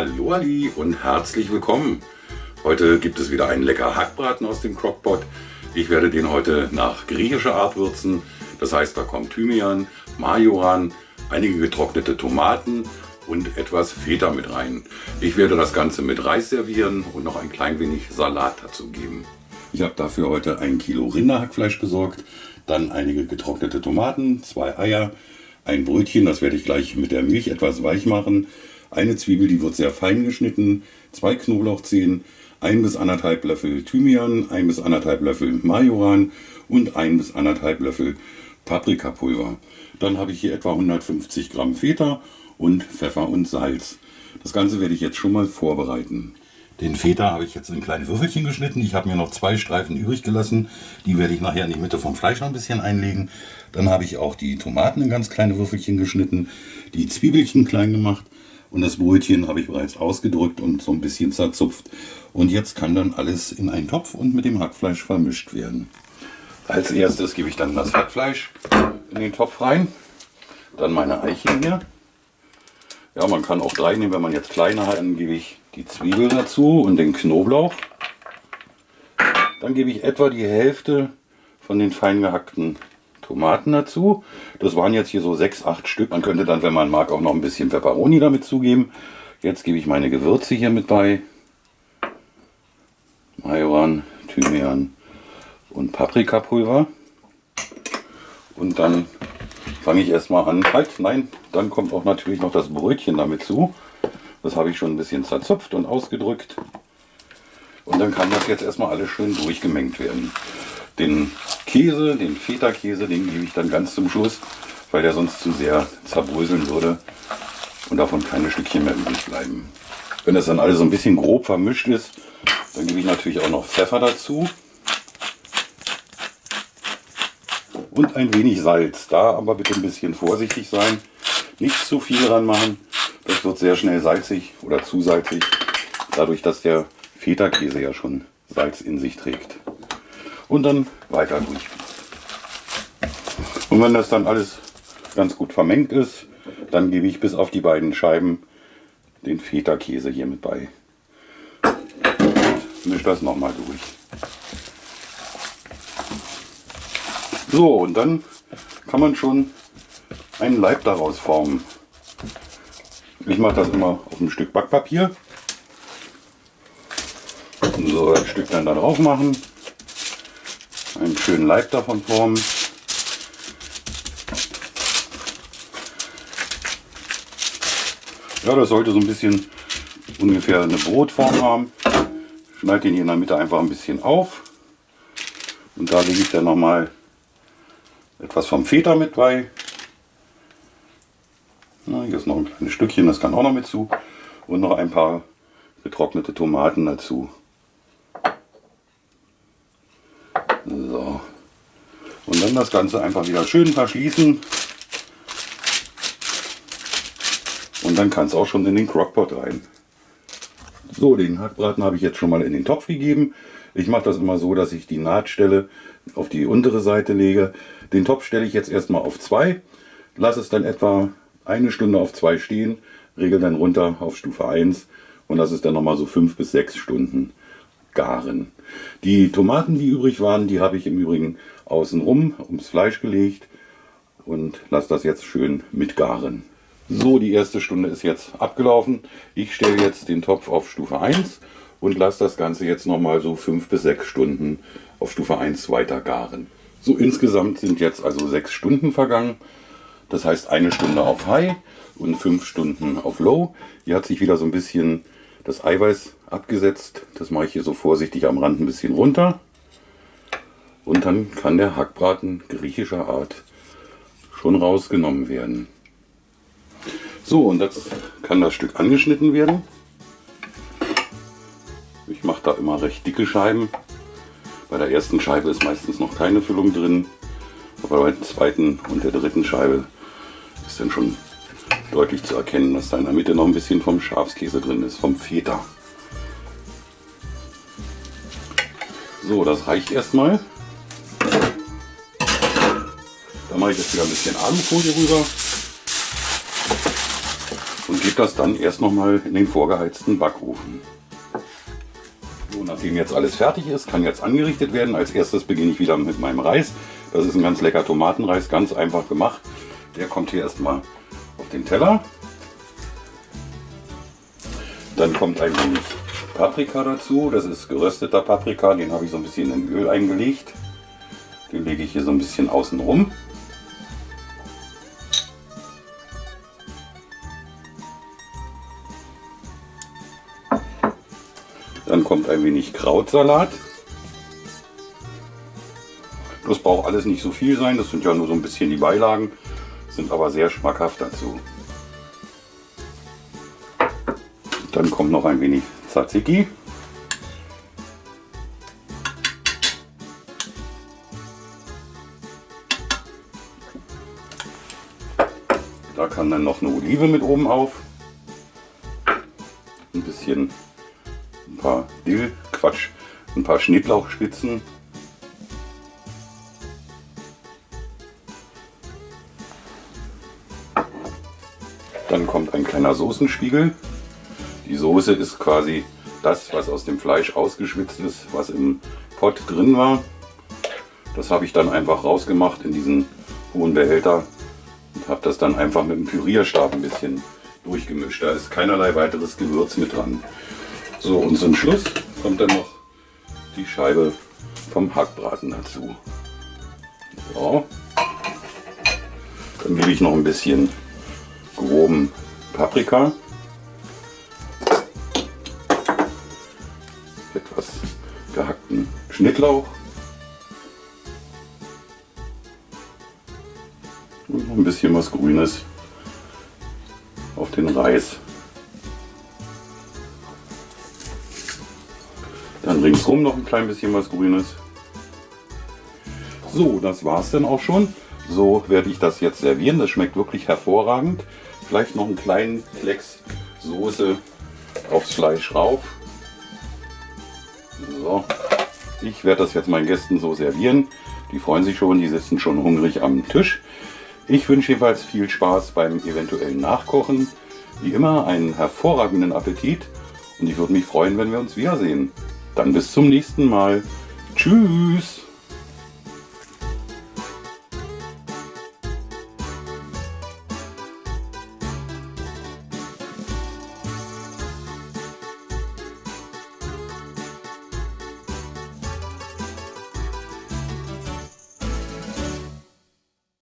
Hallo Ali und herzlich willkommen. Heute gibt es wieder einen lecker Hackbraten aus dem Crockpot. Ich werde den heute nach griechischer Art würzen. Das heißt, da kommt Thymian, Majoran, einige getrocknete Tomaten und etwas Feta mit rein. Ich werde das Ganze mit Reis servieren und noch ein klein wenig Salat dazu geben. Ich habe dafür heute ein Kilo Rinderhackfleisch besorgt, dann einige getrocknete Tomaten, zwei Eier, ein Brötchen, das werde ich gleich mit der Milch etwas weich machen, eine Zwiebel, die wird sehr fein geschnitten, zwei Knoblauchzehen, ein bis anderthalb Löffel Thymian, ein bis anderthalb Löffel Majoran und ein bis anderthalb Löffel Paprikapulver. Dann habe ich hier etwa 150 Gramm Feta und Pfeffer und Salz. Das Ganze werde ich jetzt schon mal vorbereiten. Den Feta habe ich jetzt in kleine Würfelchen geschnitten. Ich habe mir noch zwei Streifen übrig gelassen. Die werde ich nachher in die Mitte vom Fleisch noch ein bisschen einlegen. Dann habe ich auch die Tomaten in ganz kleine Würfelchen geschnitten, die Zwiebelchen klein gemacht und das Brötchen habe ich bereits ausgedrückt und so ein bisschen zerzupft. Und jetzt kann dann alles in einen Topf und mit dem Hackfleisch vermischt werden. Als erstes gebe ich dann das Hackfleisch in den Topf rein. Dann meine Eichen hier. Ja, man kann auch drei nehmen, wenn man jetzt kleine hat. Dann gebe ich die Zwiebel dazu und den Knoblauch. Dann gebe ich etwa die Hälfte von den fein gehackten Tomaten dazu. Das waren jetzt hier so sechs, acht Stück. Man könnte dann, wenn man mag, auch noch ein bisschen Peperoni damit zugeben. Jetzt gebe ich meine Gewürze hier mit bei. Majoran, Thymian und Paprikapulver. Und dann fange ich erstmal an. Halt, nein, dann kommt auch natürlich noch das Brötchen damit zu. Das habe ich schon ein bisschen zerzupft und ausgedrückt. Und dann kann das jetzt erstmal alles schön durchgemengt werden. Den Käse, den Feta-Käse, den gebe ich dann ganz zum Schluss, weil der sonst zu sehr zerbröseln würde und davon keine Stückchen mehr übrig bleiben. Wenn das dann alles so ein bisschen grob vermischt ist, dann gebe ich natürlich auch noch Pfeffer dazu. Und ein wenig Salz. Da aber bitte ein bisschen vorsichtig sein. Nicht zu viel dran machen. Das wird sehr schnell salzig oder zu salzig. Dadurch, dass der Feta-Käse ja schon Salz in sich trägt und dann weiter durch. Und wenn das dann alles ganz gut vermengt ist, dann gebe ich bis auf die beiden Scheiben den Feta-Käse hier mit bei. Mische das nochmal durch. So, und dann kann man schon einen Leib daraus formen. Ich mache das immer auf ein Stück Backpapier. So ein Stück dann da drauf machen einen schönen Leib davon formen. Ja, das sollte so ein bisschen ungefähr eine Brotform haben. Schneide den hier in der Mitte einfach ein bisschen auf. Und da lege ich dann nochmal etwas vom Feta mit bei. Na, hier ist noch ein kleines Stückchen, das kann auch noch mit zu. Und noch ein paar getrocknete Tomaten dazu. So. Und dann das Ganze einfach wieder schön verschließen. Und dann kann es auch schon in den Crockpot rein. So, den Hackbraten habe ich jetzt schon mal in den Topf gegeben. Ich mache das immer so, dass ich die Nahtstelle auf die untere Seite lege. Den Topf stelle ich jetzt erstmal auf 2, lasse es dann etwa eine Stunde auf 2 stehen, regel dann runter auf Stufe 1 und lasse es dann nochmal so 5 bis 6 Stunden garen. Die Tomaten, die übrig waren, die habe ich im Übrigen außenrum ums Fleisch gelegt und lasse das jetzt schön mitgaren. So, die erste Stunde ist jetzt abgelaufen. Ich stelle jetzt den Topf auf Stufe 1 und lasse das Ganze jetzt nochmal so 5 bis 6 Stunden auf Stufe 1 weiter garen. So insgesamt sind jetzt also 6 Stunden vergangen. Das heißt eine Stunde auf High und 5 Stunden auf Low. Hier hat sich wieder so ein bisschen das Eiweiß abgesetzt. Das mache ich hier so vorsichtig am Rand ein bisschen runter. Und dann kann der Hackbraten griechischer Art schon rausgenommen werden. So, und jetzt kann das Stück angeschnitten werden. Ich mache da immer recht dicke Scheiben. Bei der ersten Scheibe ist meistens noch keine Füllung drin. Aber bei der zweiten und der dritten Scheibe ist dann schon deutlich zu erkennen, dass da in der Mitte noch ein bisschen vom Schafskäse drin ist, vom Feta. So, das reicht erstmal. Mache ich jetzt wieder ein bisschen Alufolie rüber. und gebe das dann erst nochmal in den vorgeheizten Backofen. So, nachdem jetzt alles fertig ist, kann jetzt angerichtet werden. Als erstes beginne ich wieder mit meinem Reis. Das ist ein ganz lecker Tomatenreis, ganz einfach gemacht. Der kommt hier erstmal auf den Teller. Dann kommt ein wenig Paprika dazu. Das ist gerösteter Paprika, den habe ich so ein bisschen in Öl eingelegt. Den lege ich hier so ein bisschen außen rum. Dann kommt ein wenig Krautsalat. Das braucht alles nicht so viel sein, das sind ja nur so ein bisschen die Beilagen, sind aber sehr schmackhaft dazu. Dann kommt noch ein wenig Tzatziki. Da kann dann noch eine Olive mit oben auf. Ein bisschen, paar Dill, Quatsch, ein paar Schnittlauchspitzen. Dann kommt ein kleiner Soßenspiegel. Die Soße ist quasi das, was aus dem Fleisch ausgeschwitzt ist, was im Pott drin war. Das habe ich dann einfach rausgemacht in diesen hohen Behälter und habe das dann einfach mit dem Pürierstab ein bisschen durchgemischt. Da ist keinerlei weiteres Gewürz mit dran. So und zum Schluss kommt dann noch die Scheibe vom Hackbraten dazu. So. Dann gebe ich noch ein bisschen groben Paprika. Etwas gehackten Schnittlauch. Und noch ein bisschen was Grünes auf den Reis. Dann ringsrum noch ein klein bisschen was Grünes. So, das war es dann auch schon. So werde ich das jetzt servieren. Das schmeckt wirklich hervorragend. Vielleicht noch einen kleinen Klecks Soße aufs Fleisch rauf. So, ich werde das jetzt meinen Gästen so servieren. Die freuen sich schon, die sitzen schon hungrig am Tisch. Ich wünsche jedenfalls viel Spaß beim eventuellen Nachkochen. Wie immer einen hervorragenden Appetit und ich würde mich freuen, wenn wir uns wiedersehen. Dann bis zum nächsten Mal. Tschüss!